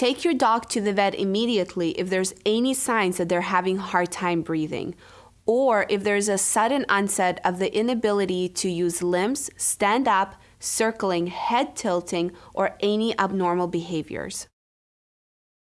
Take your dog to the vet immediately if there's any signs that they're having hard time breathing or if there's a sudden onset of the inability to use limbs, stand up, circling, head tilting, or any abnormal behaviors.